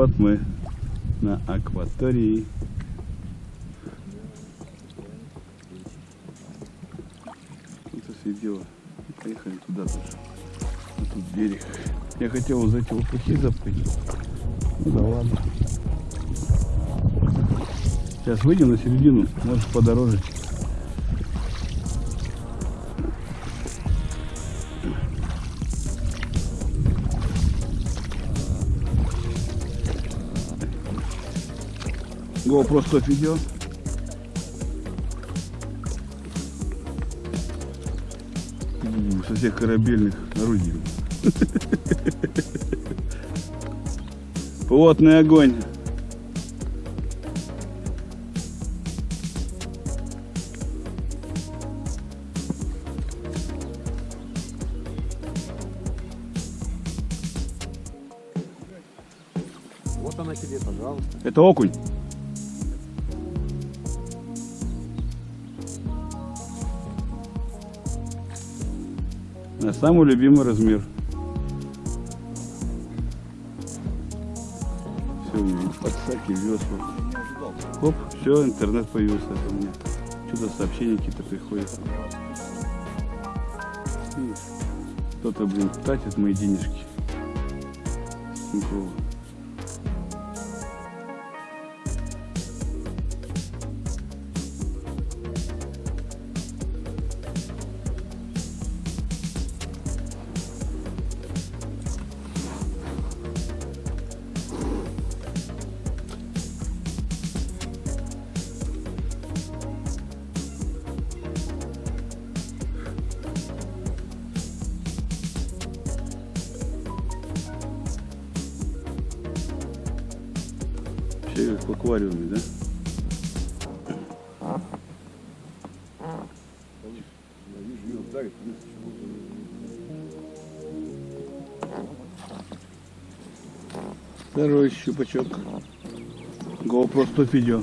вот мы на акватории. Это видео. Поехали туда тоже. А тут берег. Я хотел вот эти лопухи запрыгнуть. Ну да ладно. Сейчас выйдем на середину, может подороже. 100 видео. У, Со всех корабельных орудий. Плотный огонь. Вот она тебе, пожалуйста. Это окунь. Самый любимый размер. Все, у меня подсаки, весла. Оп, все, интернет появился у меня. Что-то сообщения какие-то приходят. Кто-то, блин, тратит мои денежки. Тинькова. Вообще как в аквариуме, да? Второй щупачок. GoPro 100 видео.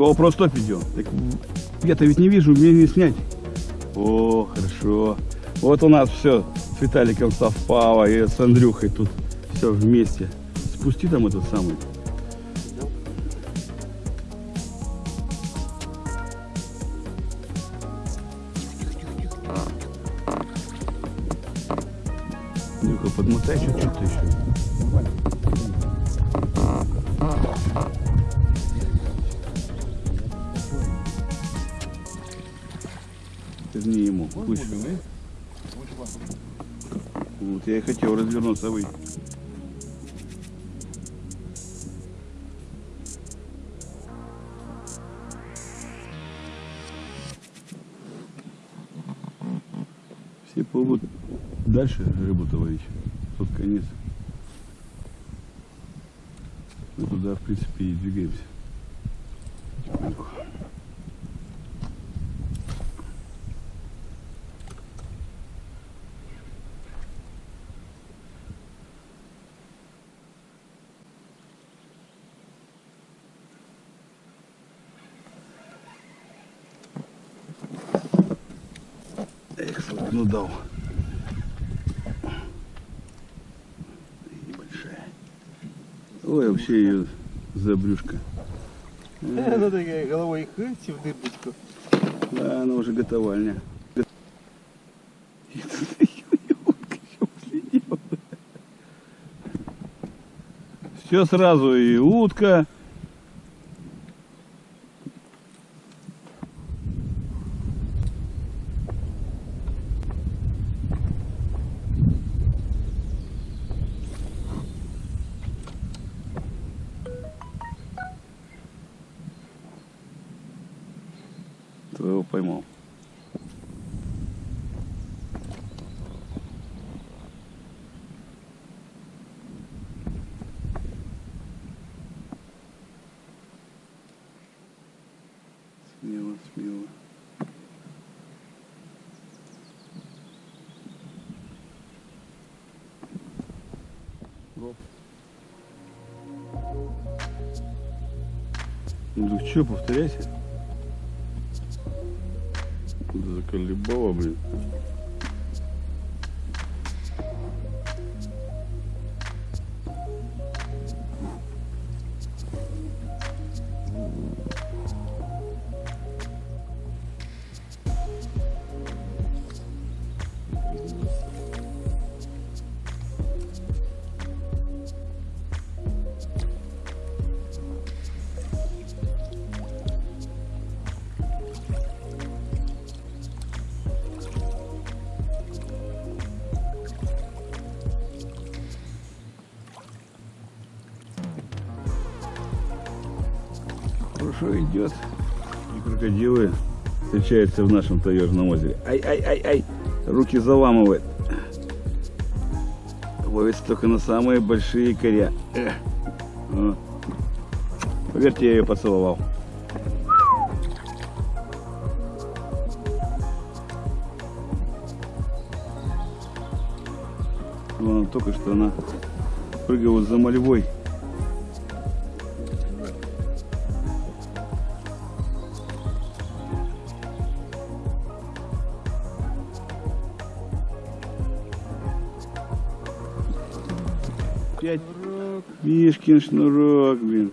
GoPro 100 видео. Так, я-то ведь не вижу, мне не снять. О, хорошо. Вот у нас все с Виталиком совпало и с Андрюхой тут все вместе. Спусти там этот самый. Андрюха, подмотай чуть-чуть еще. Верни ему. Пусть. Вот я и хотел развернуться, а вы. Все плывут дальше рыбу-то. Тут конец. Мы туда, в принципе, и двигаемся. Потихоньку. Эх, ну дал. Небольшая. Ой, вообще ее за брюшко. Она такая головой в дырочку. Да, она уже готовальня. Все сразу и утка. Ну что, повторяйся. Заколебало, блин. Идет. И крокодилы встречаются в нашем таежном озере. Ай-ай-ай-ай! Руки заламывает. Ловится только на самые большие коря. О. Поверьте, я ее поцеловал. Вон только что она прыгала за мольвой. Мишкин шнурок, блин.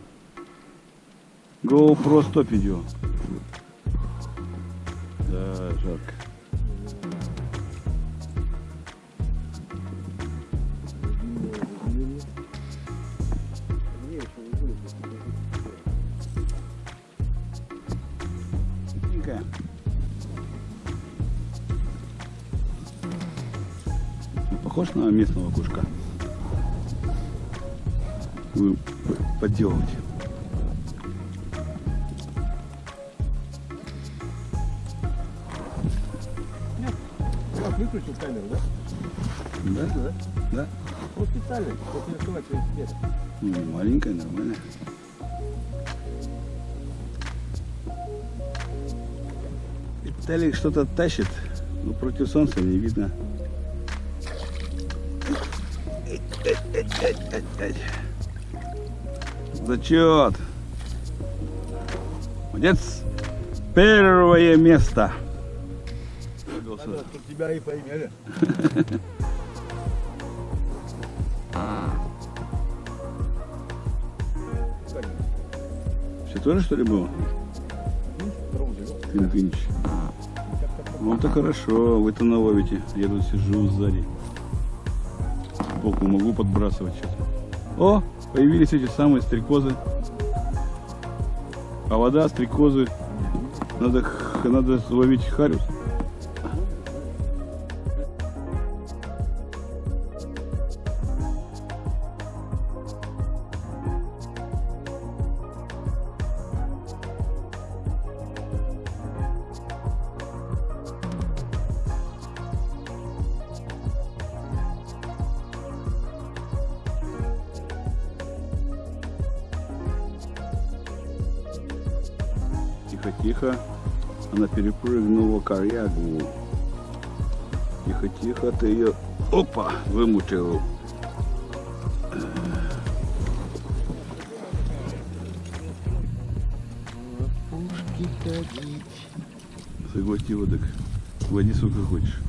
GoPro 100 видео. Да, жарко. Похож на местного кушка. Подделываете. Как выключил камеру, да? Да? Да. Да. Ну специально, чтобы не открывать. Ну, не маленькая, нормальная. Виталик что-то тащит, но против солнца не видно. Зачет. Молодец. Первое место. Надо, тебя и поимели. Как? Все тоже что ли было? Живет. Клинквинич. Ну хорошо, вы-то наловите. Я тут сижу сзади. Сбоку могу подбрасывать сейчас. О, появились эти самые стрекозы. А вода, стрекозы. Надо, надо ловить хариус. Тихо-тихо. Она перепрыгнула корягу. Тихо-тихо, ты ее... Опа! Вымутил. Пушки ходить. Согласти водок. Води сколько хочешь.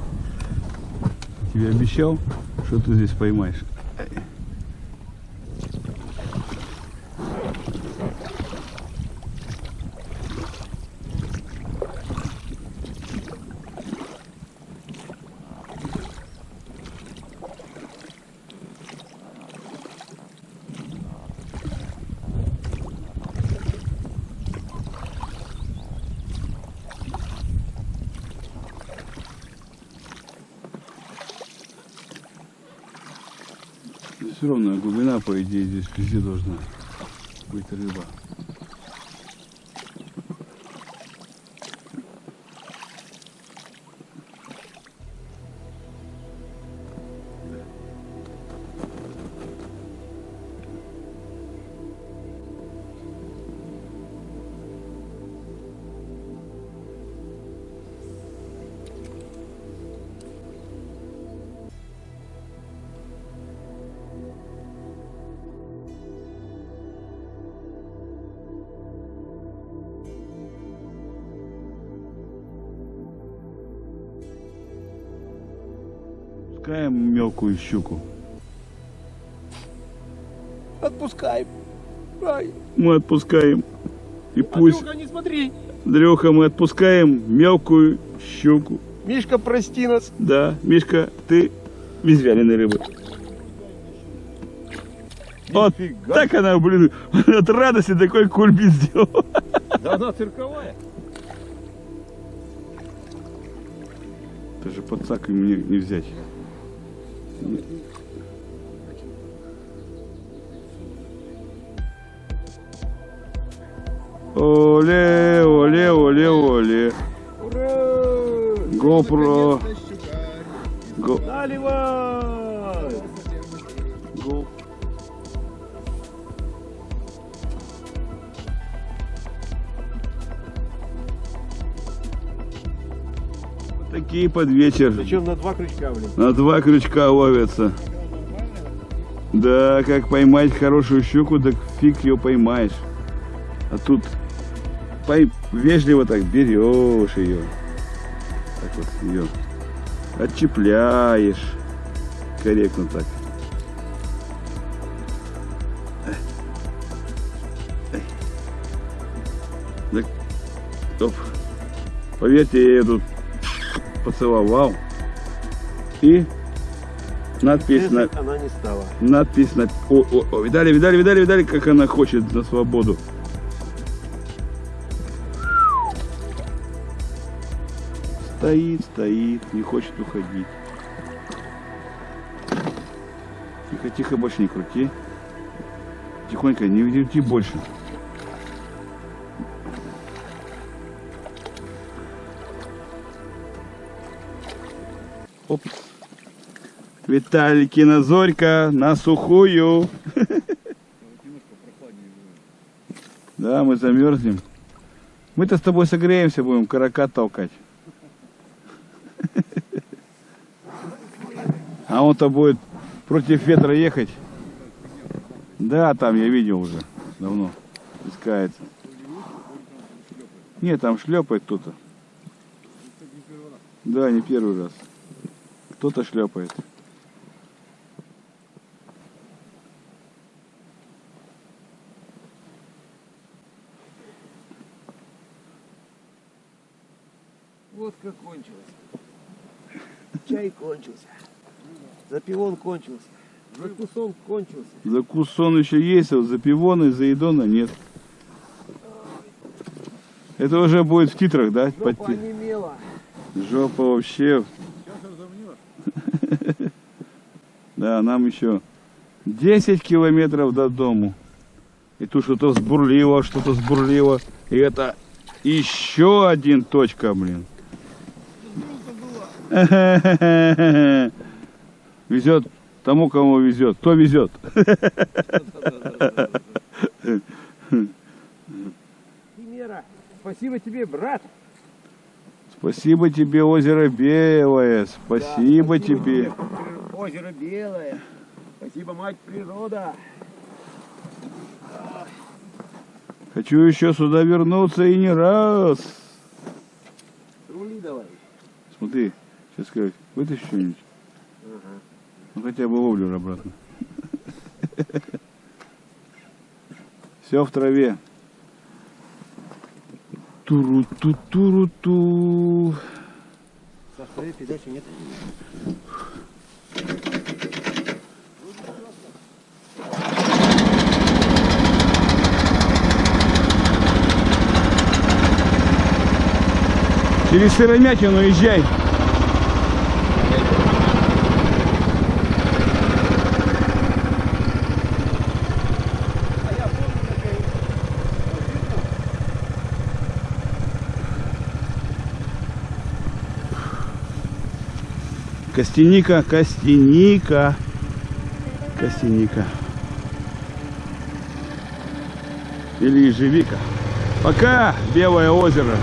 Тебе обещал, что ты здесь поймаешь. Все равно глубина, по идее, здесь везде должна быть рыба. Отпускаем мелкую щуку. Отпускай. Ай. Мы отпускаем. И пусть, Андрюха, не смотри. Андрюха, мы отпускаем мелкую щуку. Мишка, прости нас. Да, Мишка, ты без вяленой рыбы. Вот Нифига. так она, блин, от радости такой кульбит сделала. Да она цирковая. Даже подсак мне не взять. Оле, оле, оле, оле. Ура! GoPro. Го, Наливай! Такие под вечер. Зачем на два крючка, блин? На два крючка ловятся. Да, как поймать хорошую щуку, так фиг ее поймаешь. А тут пой- вежливо так берешь ее. Так вот ее отчепляешь. Корректно так. Так, оп. Поверьте, я тут поцеловал. И надпись на, Резать она не стала. надпись на... О, о, о, видали, видали, видали, видали, как она хочет на свободу. Стоит, стоит, не хочет уходить. Тихо, тихо, больше не крути. Тихонько, не крути больше. Виталикина зорька на сухую. Да, мы замерзнем. Мы-то с тобой согреемся, будем карака толкать. А он-то будет против ветра ехать. Да, там я видел уже. Давно. Искается. Нет, там шлепает кто-то. Да, не первый раз. Кто-то шлепает. Водка кончилась. Чай кончился. Запивон кончился. Закусон кончился. Закусон еще есть, а вот запивона и заедона нет. Это уже будет в титрах, да? Жопа Подти- онемела. Жопа вообще. Да, нам еще 10 километров до дому. И тут что-то сбурлило, что-то сбурлило. И это еще один точка, блин. Везет тому, кому везет. Кто везет? Химера, спасибо тебе, брат. Спасибо тебе, озеро Белое. Спасибо Да, тебе. при- Озеро белое. Спасибо, мать природа. Хочу еще сюда вернуться и не раз. Рули давай. Смотри, сейчас как вытащи что-нибудь. Ну хотя бы ловлю обратно. Все в траве. Туру-ту-туру-ту. Саш, твоей передачи нет. Через Сыромятину езжай. Костяника, Костяника. Костяника. Или ежевика. Пока, Белое озеро.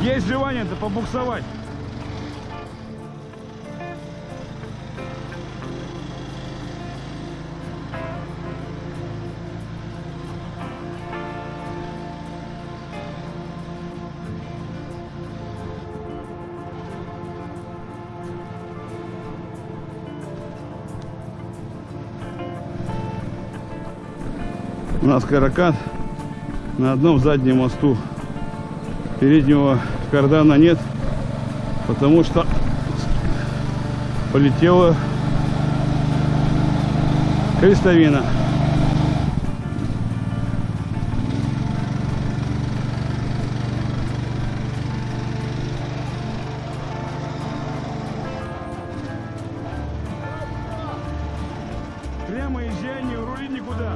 Есть желание-то побуксовать. Нас каракат на одном заднем мосту. Переднего кардана нет, потому что полетела крестовина. Прямо езжай, не рули никуда.